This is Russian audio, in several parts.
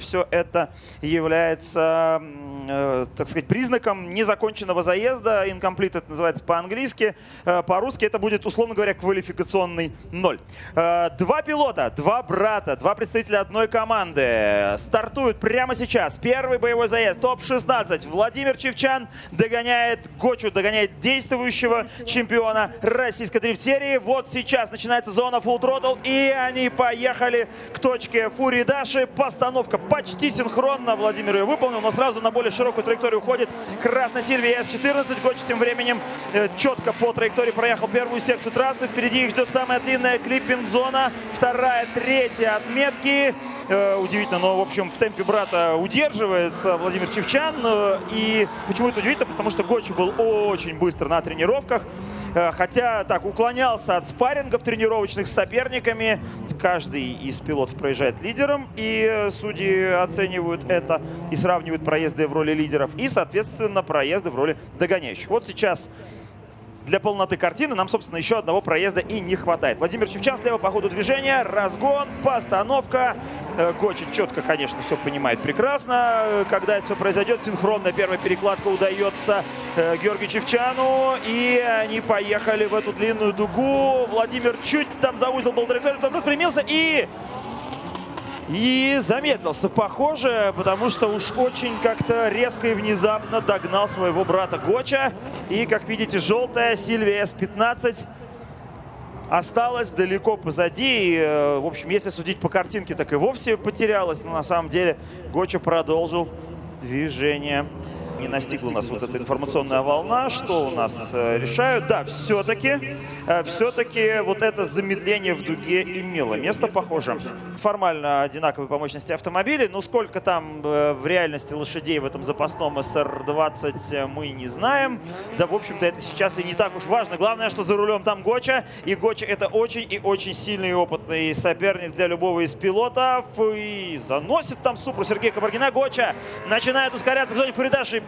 Все это является, э, так сказать, признаком незаконченного заезда. Incomplete это называется по-английски. Э, по-русски это будет, условно говоря, квалификационный ноль. Э, два пилота, два брата, два представителя одной команды стартуют прямо сейчас. Первый боевой заезд, топ-16. Владимир Чевчан догоняет Гочу, догоняет действующего чемпиона российской дрифт-серии. Вот сейчас начинается зона Full Throttle, и они поехали к точке Фури Даши. Постановка почти синхронно Владимир ее выполнил, но сразу на более широкую траекторию уходит Красная Сильвия С-14. Гоч тем временем э, четко по траектории проехал первую секцию трассы. Впереди их ждет самая длинная клиппинг-зона. Вторая, третья отметки. Э, удивительно, но, в общем, в темпе брата удерживается Владимир Чевчан. Э, и почему это удивительно? Потому что Гочи был очень быстро на тренировках. Э, хотя так уклонялся от спаррингов тренировочных с соперниками. Каждый из пилотов проезжает лидером, и судьи оценивают это и сравнивают проезды в роли лидеров и, соответственно, проезды в роли догоняющих. Вот сейчас для полноты картины нам, собственно, еще одного проезда и не хватает. Владимир Чевчан слева по ходу движения. Разгон, постановка. Э, Гочи четко, конечно, все понимает прекрасно. Э, когда это все произойдет, синхронная первая перекладка удается э, Георгию Чевчану. И они поехали в эту длинную дугу. Владимир чуть там заузил был траекторию, потом распрямился и и замедлился, похоже, потому что уж очень как-то резко и внезапно догнал своего брата Гоча. И, как видите, желтая Сильвия С-15 осталась далеко позади. И, э, в общем, если судить по картинке, так и вовсе потерялась. Но на самом деле Гоча продолжил движение не настигла нас вот эта информационная волна. Что у нас э, решают? Да, все-таки, э, все-таки вот это замедление в дуге имело место, похоже. Формально одинаковые по мощности автомобили, но сколько там э, в реальности лошадей в этом запасном СР-20 мы не знаем. Да, в общем-то, это сейчас и не так уж важно. Главное, что за рулем там Гоча, и Гоча это очень и очень сильный и опытный соперник для любого из пилотов. И заносит там Супру Сергея Кабаргина. Гоча начинает ускоряться к зоне Фуридаши.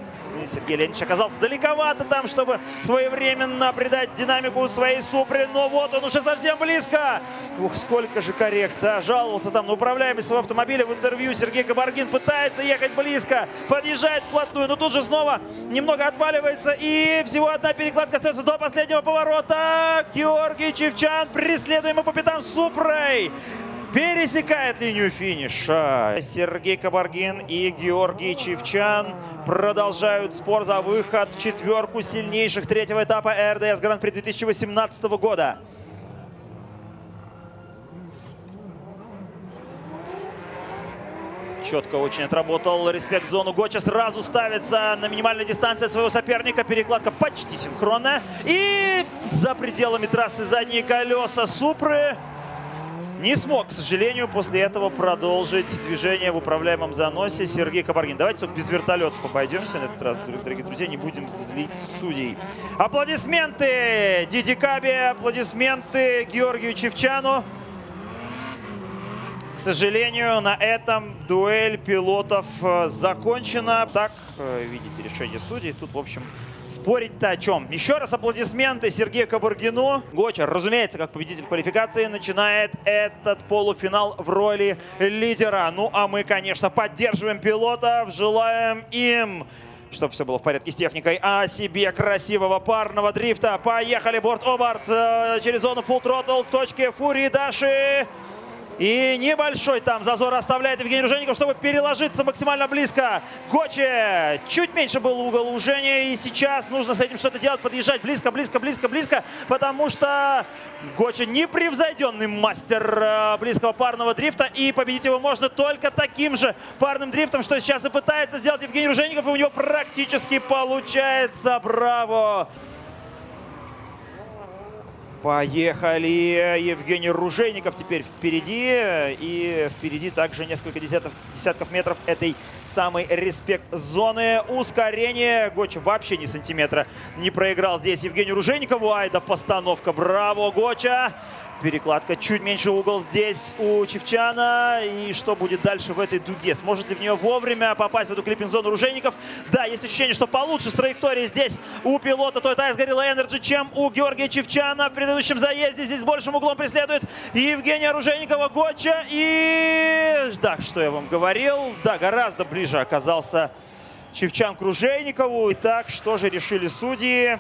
Сергей Леонидович оказался далековато там, чтобы своевременно придать динамику своей Супре. Но вот он уже совсем близко. Ух, сколько же коррекция. Жаловался там на управляемость своего автомобиля в интервью. Сергей Кабаргин пытается ехать близко, подъезжает вплотную, но тут же снова немного отваливается. И всего одна перекладка остается до последнего поворота. Георгий Чевчан, преследуемый по пятам Супрой пересекает линию финиша. Сергей Кабаргин и Георгий Чевчан продолжают спор за выход в четверку сильнейших третьего этапа РДС Гран-при 2018 года. Четко очень отработал респект зону. Гоча сразу ставится на минимальной дистанции от своего соперника. Перекладка почти синхронная. И за пределами трассы задние колеса Супры не смог, к сожалению, после этого продолжить движение в управляемом заносе Сергей Кабаргин. Давайте только без вертолетов обойдемся на этот раз, дорогие друзья, не будем злить судей. Аплодисменты Диди Кабе, аплодисменты Георгию Чевчану. К сожалению, на этом дуэль пилотов э, закончена. Так, э, видите, решение судей. Тут, в общем, спорить-то о чем? Еще раз аплодисменты Сергею Кабургину. Гочер, разумеется, как победитель квалификации, начинает этот полуфинал в роли лидера. Ну, а мы, конечно, поддерживаем пилотов, желаем им чтобы все было в порядке с техникой, а себе красивого парного дрифта. Поехали борт-оборт э, через зону Full Throttle к точке Фури Даши. И небольшой там зазор оставляет Евгений Ружеников, чтобы переложиться максимально близко. Гоче чуть меньше был угол ужения. И сейчас нужно с этим что-то делать, подъезжать близко, близко, близко, близко. Потому что Гоче непревзойденный мастер э, близкого парного дрифта. И победить его можно только таким же парным дрифтом, что сейчас и пытается сделать Евгений Ружеников. И у него практически получается. Браво! Поехали! Евгений Ружейников теперь впереди. И впереди также несколько десятков, десятков метров этой самой респект-зоны. Ускорение. Гоч вообще ни сантиметра не проиграл здесь Евгению Ружейникову. Ай да постановка. Браво, Гоча! Перекладка чуть меньше угол здесь у Чевчана. И что будет дальше в этой дуге? Сможет ли в нее вовремя попасть в эту клиппинг-зону Ружейников? Да, есть ощущение, что получше с траекторией здесь у пилота Toyota Gorilla Energy, чем у Георгия Чевчана. В предыдущем заезде здесь большим углом преследует Евгения Ружейникова Гоча. И да, что я вам говорил, да, гораздо ближе оказался Чевчан к Ружейникову. Итак, что же решили судьи?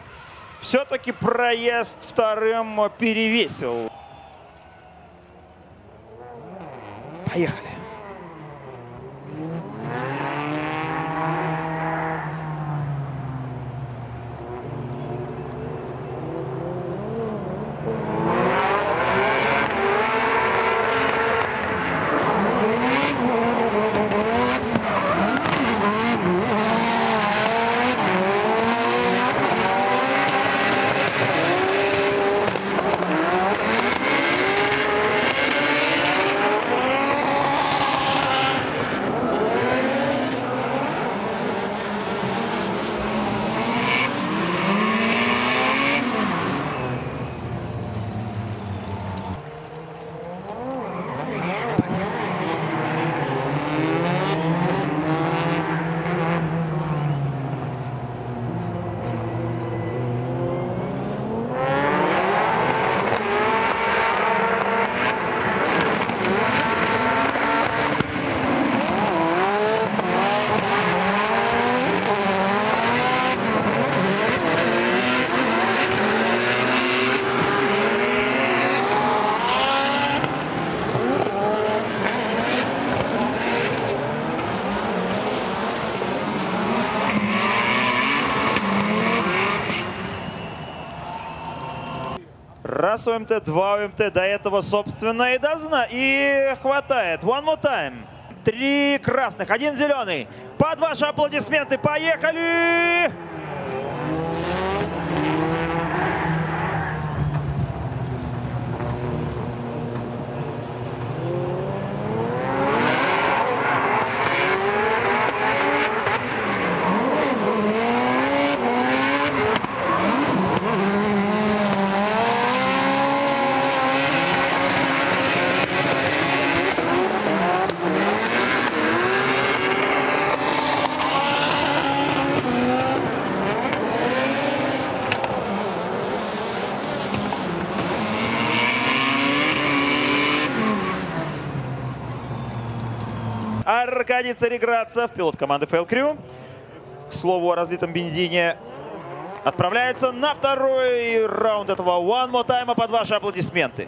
Все-таки проезд вторым перевесил. Поехали. Раз ОМТ, два ОМТ. До этого, собственно, и дозна. И хватает. One more time. Три красных, один зеленый. Под ваши аплодисменты. Поехали! Аркадий Цареградцев, пилот команды Crew. К слову о разлитом бензине отправляется на второй раунд этого One More Time под ваши аплодисменты.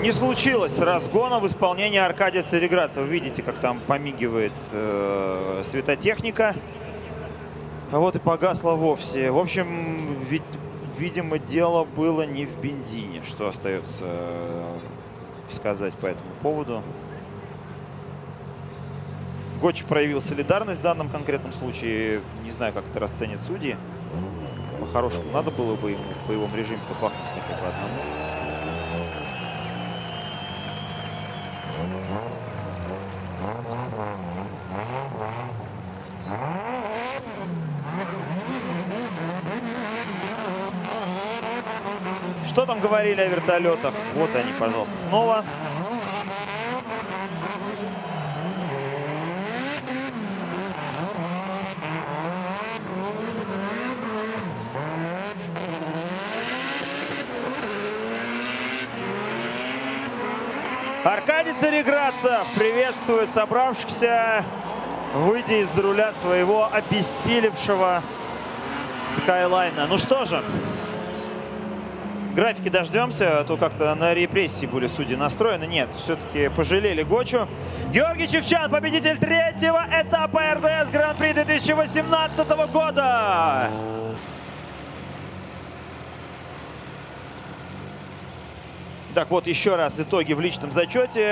Не случилось разгона в исполнении Аркадия Цареградцева. Вы видите, как там помигивает э, светотехника. А вот и погасла вовсе. В общем, ведь, видимо, дело было не в бензине, что остается э, сказать по этому поводу. Гоч проявил солидарность в данном конкретном случае. Не знаю, как это расценят судьи. По-хорошему, надо было бы ему в боевом режиме-то бахнуть хотя бы одному. Что там говорили о вертолетах? Вот они, пожалуйста, снова. Аркадий Цареградцев приветствует собравшихся, выйдя из руля своего обессилевшего Скайлайна. Ну что же, графики дождемся, а то как-то на репрессии были судьи настроены. Нет, все-таки пожалели Гочу. Георгий Чевчан, победитель третьего этапа РДС Гран-при 2018 года. Так вот, еще раз итоги в личном зачете.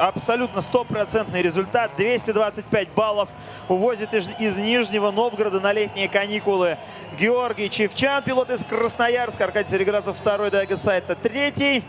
Абсолютно стопроцентный результат. 225 баллов увозит из, из Нижнего Новгорода на летние каникулы Георгий Чевчан, пилот из Красноярска. Аркадий Сереградцев второй, Дайга Сайта третий.